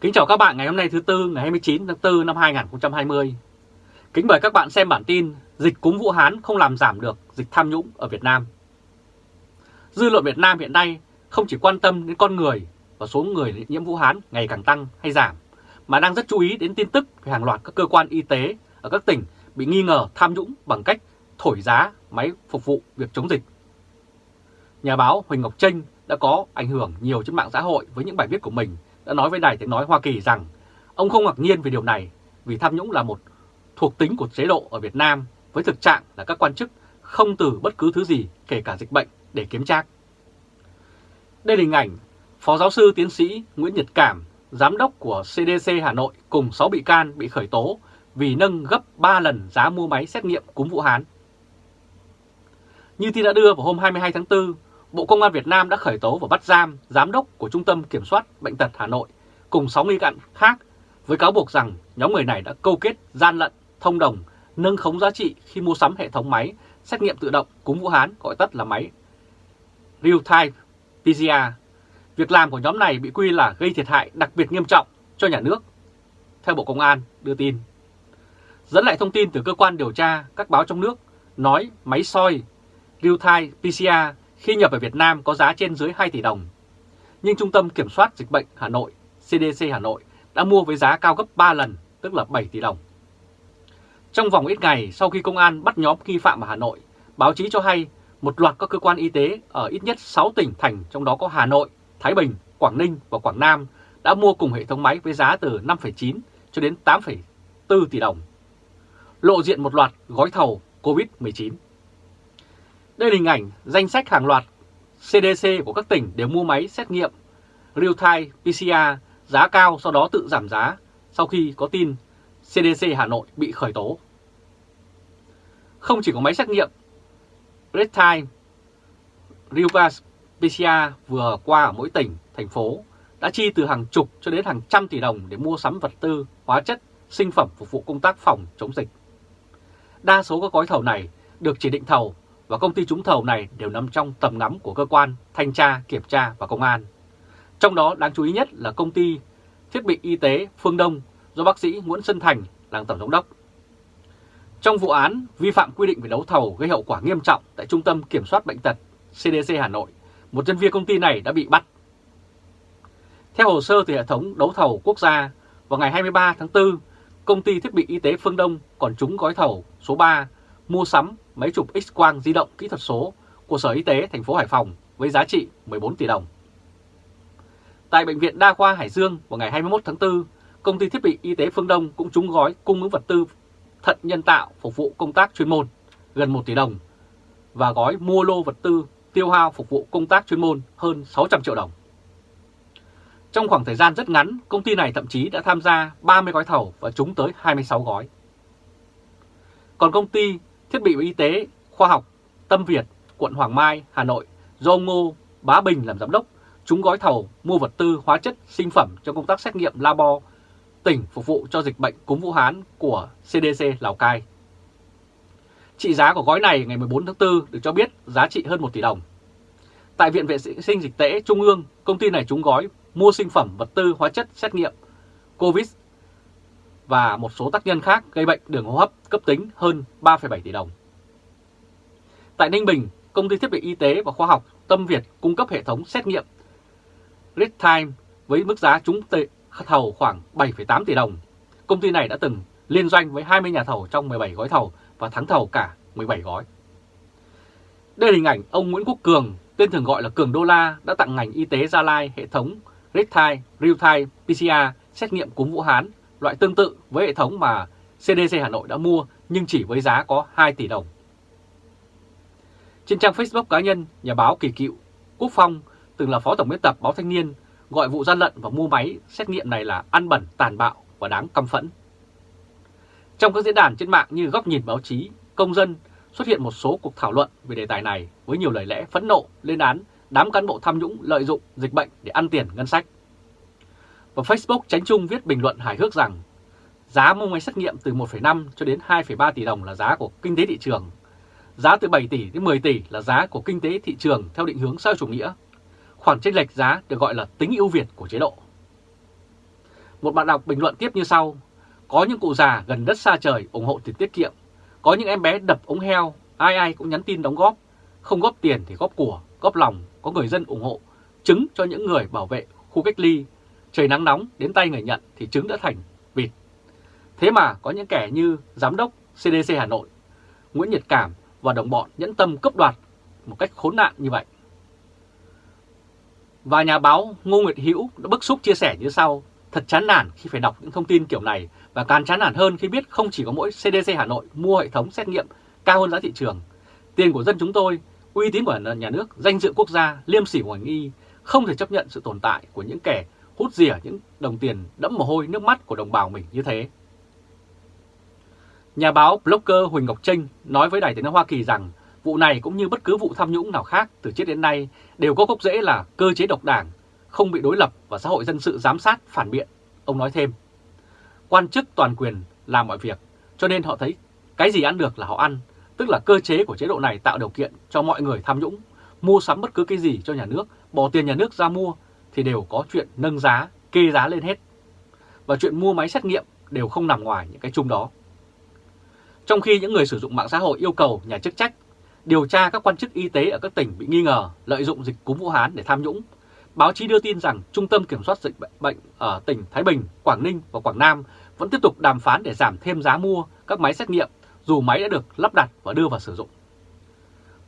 Kính chào các bạn ngày hôm nay thứ Tư ngày 29 tháng 4 năm 2020. Kính mời các bạn xem bản tin Dịch cúm Vũ Hán không làm giảm được dịch tham nhũng ở Việt Nam. Dư luận Việt Nam hiện nay không chỉ quan tâm đến con người và số người nhiễm Vũ Hán ngày càng tăng hay giảm, mà đang rất chú ý đến tin tức về hàng loạt các cơ quan y tế ở các tỉnh bị nghi ngờ tham nhũng bằng cách thổi giá máy phục vụ việc chống dịch. Nhà báo Huỳnh Ngọc Trinh đã có ảnh hưởng nhiều trên mạng xã hội với những bài viết của mình đã nói với Đài Tiếng Nói Hoa Kỳ rằng ông không ngạc nhiên về điều này vì tham nhũng là một thuộc tính của chế độ ở Việt Nam với thực trạng là các quan chức không từ bất cứ thứ gì kể cả dịch bệnh để kiếm trác. Đây là hình ảnh Phó giáo sư tiến sĩ Nguyễn Nhật Cảm, giám đốc của CDC Hà Nội cùng 6 bị can bị khởi tố vì nâng gấp 3 lần giá mua máy xét nghiệm cúm Vũ Hán. Như tin đã đưa vào hôm 22 tháng 4, Bộ Công an Việt Nam đã khởi tố và bắt giam giám đốc của Trung tâm Kiểm soát Bệnh tật Hà Nội cùng 6 nghi can khác với cáo buộc rằng nhóm người này đã câu kết gian lận, thông đồng, nâng khống giá trị khi mua sắm hệ thống máy xét nghiệm tự động cúm Vũ Hán gọi tắt là máy Real-Time PCR. Việc làm của nhóm này bị quy là gây thiệt hại đặc biệt nghiêm trọng cho nhà nước, theo Bộ Công an đưa tin. Dẫn lại thông tin từ cơ quan điều tra các báo trong nước nói máy soi Real-Time PCR khi nhập về Việt Nam có giá trên dưới 2 tỷ đồng. Nhưng Trung tâm Kiểm soát Dịch bệnh Hà Nội, CDC Hà Nội đã mua với giá cao gấp 3 lần, tức là 7 tỷ đồng. Trong vòng ít ngày sau khi công an bắt nhóm nghi phạm ở Hà Nội, báo chí cho hay một loạt các cơ quan y tế ở ít nhất 6 tỉnh thành trong đó có Hà Nội, Thái Bình, Quảng Ninh và Quảng Nam đã mua cùng hệ thống máy với giá từ 5,9 cho đến 8,4 tỷ đồng. Lộ diện một loạt gói thầu COVID-19. Đây là hình ảnh danh sách hàng loạt CDC của các tỉnh đều mua máy xét nghiệm real-time PCR giá cao sau đó tự giảm giá sau khi có tin CDC Hà Nội bị khởi tố. Không chỉ có máy xét nghiệm real-time real PCR vừa qua ở mỗi tỉnh, thành phố đã chi từ hàng chục cho đến hàng trăm tỷ đồng để mua sắm vật tư, hóa chất, sinh phẩm phục vụ công tác phòng chống dịch. Đa số các gói thầu này được chỉ định thầu và công ty trúng thầu này đều nằm trong tầm ngắm của cơ quan thanh tra, kiểm tra và công an. Trong đó đáng chú ý nhất là công ty thiết bị y tế Phương Đông do bác sĩ Nguyễn Xuân Thành làm tổng giám đốc. Trong vụ án vi phạm quy định về đấu thầu gây hậu quả nghiêm trọng tại Trung tâm Kiểm soát Bệnh tật CDC Hà Nội, một nhân viên công ty này đã bị bắt. Theo hồ sơ từ hệ thống đấu thầu quốc gia, vào ngày 23 tháng 4, công ty thiết bị y tế Phương Đông còn trúng gói thầu số 3 mua sắm máy chụp X-quang di động kỹ thuật số của Sở Y tế thành phố Hải Phòng với giá trị 14 tỷ đồng. Tại Bệnh viện Đa khoa Hải Dương vào ngày 21 tháng 4, công ty thiết bị y tế Phương Đông cũng trúng gói cung ứng vật tư thận nhân tạo phục vụ công tác chuyên môn gần 1 tỷ đồng và gói mua lô vật tư tiêu hao phục vụ công tác chuyên môn hơn 600 triệu đồng. Trong khoảng thời gian rất ngắn, công ty này thậm chí đã tham gia 30 gói thầu và trúng tới 26 gói. Còn công ty thiết bị y tế khoa học Tâm Việt, quận Hoàng Mai, Hà Nội do ông Ngô Bá Bình làm giám đốc chúng gói thầu mua vật tư hóa chất sinh phẩm cho công tác xét nghiệm labo tỉnh phục vụ cho dịch bệnh cúm Vũ Hán của CDC Lào Cai. Trị giá của gói này ngày 14 tháng 4 được cho biết giá trị hơn 1 tỷ đồng. Tại Viện Vệ sinh Dịch tễ Trung ương, công ty này trúng gói mua sinh phẩm vật tư hóa chất xét nghiệm COVID và một số tác nhân khác gây bệnh đường hô hấp cấp tính hơn 3,7 tỷ đồng. Tại Ninh Bình, công ty thiết bị y tế và khoa học Tâm Việt cung cấp hệ thống xét nghiệm Real Time với mức giá trúng thầu khoảng 7,8 tỷ đồng. Công ty này đã từng liên doanh với 20 nhà thầu trong 17 gói thầu và thắng thầu cả 17 gói. Đây là hình ảnh ông Nguyễn Quốc Cường, tên thường gọi là Cường Đô La, đã tặng ngành y tế Gia Lai hệ thống Real Time, Real Time PCR xét nghiệm cúm Vũ Hán, loại tương tự với hệ thống mà CDC Hà Nội đã mua nhưng chỉ với giá có 2 tỷ đồng. Trên trang Facebook cá nhân, nhà báo Kỳ Cựu, Quốc Phong, từng là phó tổng biên tập báo Thanh niên, gọi vụ gian lận và mua máy xét nghiệm này là ăn bẩn, tàn bạo và đáng căm phẫn. Trong các diễn đàn trên mạng như góc nhìn báo chí, công dân xuất hiện một số cuộc thảo luận về đề tài này với nhiều lời lẽ phẫn nộ lên án đám cán bộ tham nhũng lợi dụng dịch bệnh để ăn tiền ngân sách. Và Facebook Tránh chung viết bình luận hài hước rằng giá mua máy xét nghiệm từ 1,5 cho đến 2,3 tỷ đồng là giá của kinh tế thị trường. Giá từ 7 tỷ đến 10 tỷ là giá của kinh tế thị trường theo định hướng xã chủ nghĩa. Khoản chênh lệch giá được gọi là tính ưu việt của chế độ. Một bạn đọc bình luận tiếp như sau, có những cụ già gần đất xa trời ủng hộ tiền tiết kiệm, có những em bé đập ống heo, ai ai cũng nhắn tin đóng góp, không góp tiền thì góp của, góp lòng, có người dân ủng hộ, chứng cho những người bảo vệ khu cách ly, trời nắng nóng đến tay người nhận thì trứng đã thành vịt. Thế mà có những kẻ như Giám đốc CDC Hà Nội, Nguyễn Nhật Cảm và đồng bọn nhẫn tâm cấp đoạt một cách khốn nạn như vậy. Và nhà báo Ngô Nguyệt Hữu đã bức xúc chia sẻ như sau, thật chán nản khi phải đọc những thông tin kiểu này và càng chán nản hơn khi biết không chỉ có mỗi CDC Hà Nội mua hệ thống xét nghiệm cao hơn giá thị trường. Tiền của dân chúng tôi, uy tín của nhà nước, danh dự quốc gia, liêm sỉ của ngành y không thể chấp nhận sự tồn tại của những kẻ hút rỉa những đồng tiền đẫm mồ hôi nước mắt của đồng bào mình như thế. Nhà báo blogger Huỳnh Ngọc Trinh nói với Đài tiếng nói Hoa Kỳ rằng vụ này cũng như bất cứ vụ tham nhũng nào khác từ trước đến nay đều có gốc rễ là cơ chế độc đảng, không bị đối lập và xã hội dân sự giám sát phản biện. Ông nói thêm, quan chức toàn quyền làm mọi việc, cho nên họ thấy cái gì ăn được là họ ăn, tức là cơ chế của chế độ này tạo điều kiện cho mọi người tham nhũng, mua sắm bất cứ cái gì cho nhà nước, bỏ tiền nhà nước ra mua thì đều có chuyện nâng giá, kê giá lên hết. Và chuyện mua máy xét nghiệm đều không nằm ngoài những cái chung đó. Trong khi những người sử dụng mạng xã hội yêu cầu nhà chức trách điều tra các quan chức y tế ở các tỉnh bị nghi ngờ lợi dụng dịch cúm Vũ Hán để tham nhũng, báo chí đưa tin rằng Trung tâm Kiểm soát Dịch bệnh ở tỉnh Thái Bình, Quảng Ninh và Quảng Nam vẫn tiếp tục đàm phán để giảm thêm giá mua các máy xét nghiệm dù máy đã được lắp đặt và đưa vào sử dụng.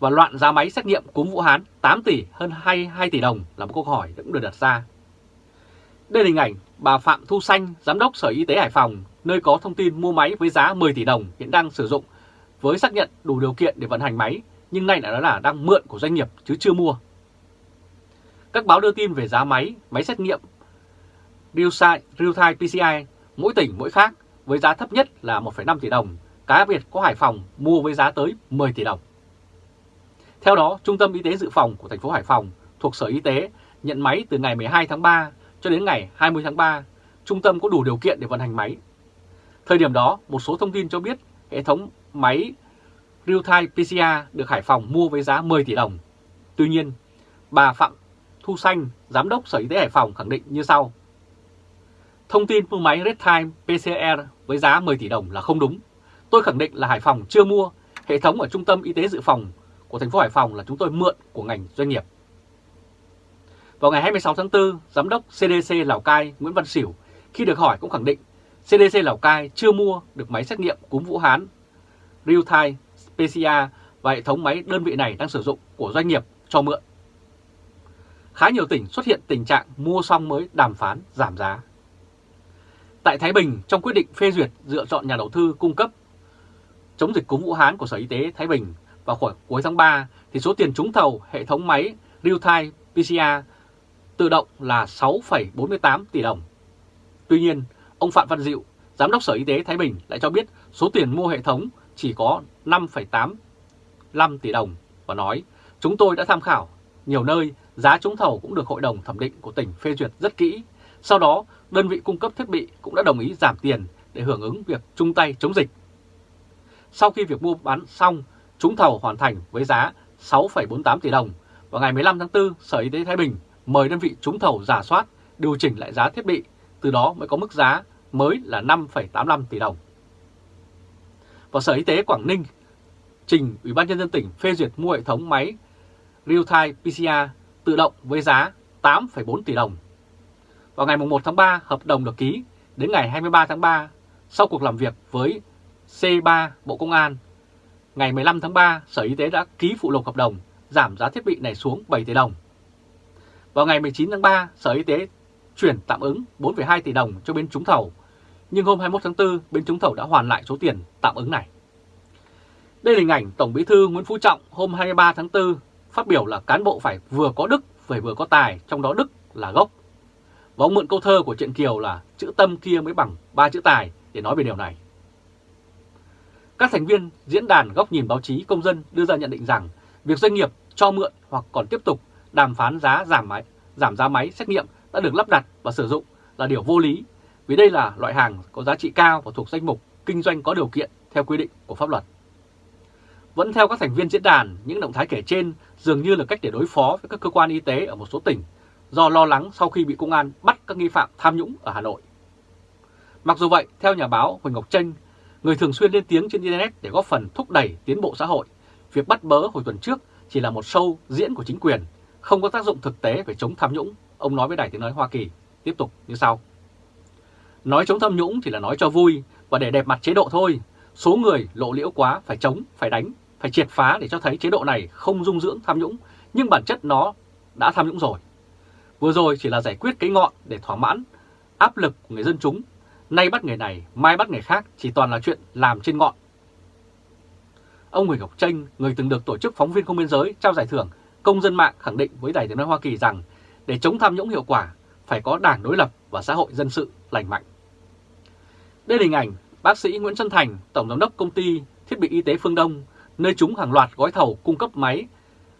Và loạn giá máy xét nghiệm cúm Vũ Hán 8 tỷ hơn 22 tỷ đồng là một câu hỏi cũng được đặt ra. Đây là hình ảnh bà Phạm Thu Xanh, Giám đốc Sở Y tế Hải Phòng, nơi có thông tin mua máy với giá 10 tỷ đồng hiện đang sử dụng với xác nhận đủ điều kiện để vận hành máy, nhưng nay đã là đang mượn của doanh nghiệp chứ chưa mua. Các báo đưa tin về giá máy, máy xét nghiệm real-time PCI mỗi tỉnh mỗi khác với giá thấp nhất là 1,5 tỷ đồng, cá biệt có Hải Phòng mua với giá tới 10 tỷ đồng. Theo đó, Trung tâm Y tế Dự phòng của thành phố Hải Phòng thuộc Sở Y tế nhận máy từ ngày 12 tháng 3 cho đến ngày 20 tháng 3. Trung tâm có đủ điều kiện để vận hành máy. Thời điểm đó, một số thông tin cho biết hệ thống máy real-time PCR được Hải Phòng mua với giá 10 tỷ đồng. Tuy nhiên, bà Phạm Thu Xanh, Giám đốc Sở Y tế Hải Phòng khẳng định như sau. Thông tin mua máy real-time PCR với giá 10 tỷ đồng là không đúng. Tôi khẳng định là Hải Phòng chưa mua, hệ thống ở Trung tâm Y tế Dự phòng của thành phố Hải Phòng là chúng tôi mượn của ngành doanh nghiệp. Vào ngày 26 tháng 4, Giám đốc CDC Lào Cai Nguyễn Văn xỉu khi được hỏi cũng khẳng định CDC Lào Cai chưa mua được máy xét nghiệm cúm Vũ Hán real-time PCR và hệ thống máy đơn vị này đang sử dụng của doanh nghiệp cho mượn. Khá nhiều tỉnh xuất hiện tình trạng mua xong mới đàm phán giảm giá. Tại Thái Bình, trong quyết định phê duyệt dựa chọn nhà đầu tư cung cấp chống dịch cúm Vũ Hán của Sở Y tế Thái Bình vào khoảng cuối tháng 3, thì số tiền trúng thầu hệ thống máy real-time PCR tự động là 6,48 tỷ đồng. Tuy nhiên, ông Phạm Văn Diệu, Giám đốc Sở Y tế Thái Bình lại cho biết số tiền mua hệ thống chỉ có 5,85 tỷ đồng và nói chúng tôi đã tham khảo nhiều nơi giá trúng thầu cũng được Hội đồng Thẩm định của tỉnh phê duyệt rất kỹ. Sau đó, đơn vị cung cấp thiết bị cũng đã đồng ý giảm tiền để hưởng ứng việc chung tay chống dịch. Sau khi việc mua bán xong, trúng thầu hoàn thành với giá 6,48 tỷ đồng. Vào ngày 15 tháng 4, Sở Y tế Thái Bình mời đơn vị trúng thầu giả soát, điều chỉnh lại giá thiết bị, từ đó mới có mức giá mới là 5,85 tỷ đồng. Và Sở Y tế Quảng Ninh trình Ủy ban nhân dân tỉnh phê duyệt mua hệ thống máy real-time PCR tự động với giá 8,4 tỷ đồng. Vào ngày 1 tháng 3, hợp đồng được ký, đến ngày 23 tháng 3, sau cuộc làm việc với C3 Bộ Công an, ngày 15 tháng 3, Sở Y tế đã ký phụ lục hợp đồng giảm giá thiết bị này xuống 7 tỷ đồng. Vào ngày 19 tháng 3, Sở Y tế chuyển tạm ứng 4,2 tỷ đồng cho bên trúng thầu, nhưng hôm 21 tháng 4, bên trúng thầu đã hoàn lại số tiền tạm ứng này. Đây là hình ảnh Tổng Bí thư Nguyễn Phú Trọng hôm 23 tháng 4 phát biểu là cán bộ phải vừa có đức, phải vừa có tài, trong đó đức là gốc. Và ông mượn câu thơ của Truyện Kiều là chữ tâm kia mới bằng ba chữ tài để nói về điều này. Các thành viên diễn đàn góc nhìn báo chí công dân đưa ra nhận định rằng việc doanh nghiệp cho mượn hoặc còn tiếp tục đàm phán giá giảm máy, giảm giá máy xét nghiệm đã được lắp đặt và sử dụng là điều vô lý vì đây là loại hàng có giá trị cao và thuộc danh mục kinh doanh có điều kiện theo quy định của pháp luật. Vẫn theo các thành viên diễn đàn, những động thái kể trên dường như là cách để đối phó với các cơ quan y tế ở một số tỉnh do lo lắng sau khi bị công an bắt các nghi phạm tham nhũng ở Hà Nội. Mặc dù vậy, theo nhà báo Huỳnh Ngọc Tranh, người thường xuyên lên tiếng trên Internet để góp phần thúc đẩy tiến bộ xã hội, việc bắt bớ hồi tuần trước chỉ là một show diễn của chính quyền, không có tác dụng thực tế về chống tham nhũng, ông nói với Đài Tiếng Nói Hoa Kỳ, tiếp tục như sau. Nói chống tham nhũng chỉ là nói cho vui và để đẹp mặt chế độ thôi, số người lộ liễu quá phải chống, phải đánh, phải triệt phá để cho thấy chế độ này không dung dưỡng tham nhũng, nhưng bản chất nó đã tham nhũng rồi. Vừa rồi chỉ là giải quyết cái ngọn để thỏa mãn áp lực của người dân chúng, nay bắt người này, mai bắt người khác chỉ toàn là chuyện làm trên ngọn. Ông Huỳnh Ngọc Tranh, người từng được Tổ chức Phóng viên Không Biên Giới trao giải thưởng Công dân mạng khẳng định với Đài tiếng nói Hoa Kỳ rằng để chống tham nhũng hiệu quả phải có đảng đối lập và xã hội dân sự lành mạnh. Đây là hình ảnh bác sĩ Nguyễn Xuân Thành, Tổng giám đốc công ty thiết bị y tế Phương Đông, nơi chúng hàng loạt gói thầu cung cấp máy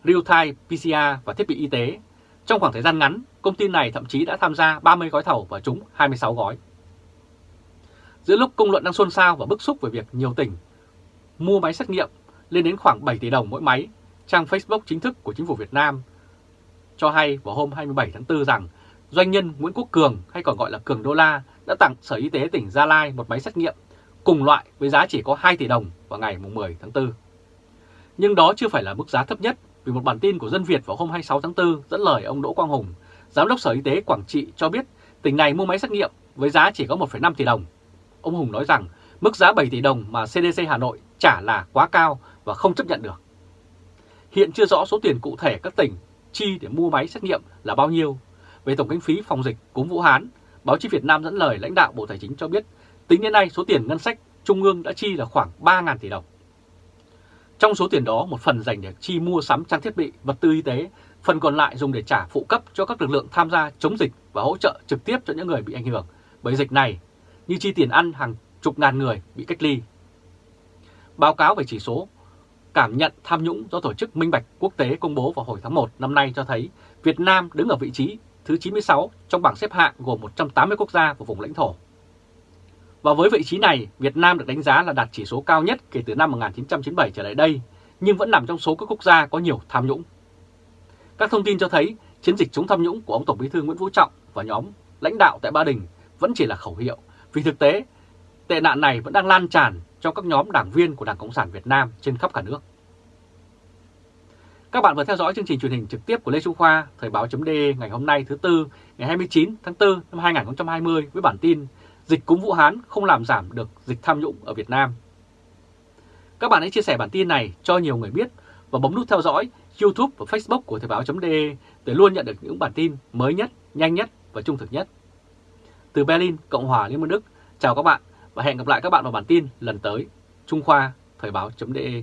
real-time PCR và thiết bị y tế. Trong khoảng thời gian ngắn, công ty này thậm chí đã tham gia 30 gói thầu và trúng 26 gói. Giữa lúc công luận đang xôn xao và bức xúc về việc nhiều tỉnh mua máy xét nghiệm lên đến khoảng 7 tỷ đồng mỗi máy, trang Facebook chính thức của chính phủ Việt Nam cho hay vào hôm 27 tháng 4 rằng doanh nhân Nguyễn Quốc Cường hay còn gọi là Cường Đô La đã tặng Sở Y tế tỉnh Gia Lai một máy xét nghiệm cùng loại với giá chỉ có 2 tỷ đồng vào ngày 10 tháng 4. Nhưng đó chưa phải là mức giá thấp nhất vì một bản tin của Dân Việt vào hôm 26 tháng 4 dẫn lời ông Đỗ Quang Hùng, Giám đốc Sở Y tế Quảng Trị cho biết tỉnh này mua máy xét nghiệm với giá chỉ có 1,5 tỷ đồng. Ông Hùng nói rằng mức giá 7 tỷ đồng mà CDC Hà Nội trả là quá cao và không chấp nhận được. Hiện chưa rõ số tiền cụ thể các tỉnh chi để mua máy xét nghiệm là bao nhiêu. Về tổng kinh phí phòng dịch cúm Vũ Hán, báo chí Việt Nam dẫn lời lãnh đạo Bộ Tài chính cho biết tính đến nay số tiền ngân sách Trung ương đã chi là khoảng 3.000 tỷ đồng. Trong số tiền đó, một phần dành để chi mua sắm trang thiết bị, vật tư y tế, phần còn lại dùng để trả phụ cấp cho các lực lượng tham gia chống dịch và hỗ trợ trực tiếp cho những người bị ảnh hưởng bởi dịch này, như chi tiền ăn hàng chục ngàn người bị cách ly. Báo cáo về chỉ số cảm nhận tham nhũng do Tổ chức Minh Bạch Quốc tế công bố vào hồi tháng 1 năm nay cho thấy Việt Nam đứng ở vị trí thứ 96 trong bảng xếp hạng gồm 180 quốc gia và vùng lãnh thổ. Và với vị trí này, Việt Nam được đánh giá là đạt chỉ số cao nhất kể từ năm 1997 trở lại đây, nhưng vẫn nằm trong số các quốc gia có nhiều tham nhũng. Các thông tin cho thấy chiến dịch chống tham nhũng của ông Tổng bí thư Nguyễn Phú Trọng và nhóm lãnh đạo tại Ba Đình vẫn chỉ là khẩu hiệu, vì thực tế tệ nạn này vẫn đang lan tràn trong các nhóm đảng viên của Đảng Cộng sản Việt Nam trên khắp cả nước. Các bạn vừa theo dõi chương trình truyền hình trực tiếp của Lê Trung Khoa, Thời báo chấm ngày hôm nay thứ Tư, ngày 29 tháng 4 năm 2020 với bản tin Dịch cúm Vũ Hán không làm giảm được dịch tham nhũng ở Việt Nam. Các bạn hãy chia sẻ bản tin này cho nhiều người biết và bấm nút theo dõi YouTube và Facebook của Thời báo.de để luôn nhận được những bản tin mới nhất, nhanh nhất và trung thực nhất. Từ Berlin, Cộng hòa Liên bang Đức, chào các bạn và hẹn gặp lại các bạn vào bản tin lần tới. Trung Khoa, Thời báo.de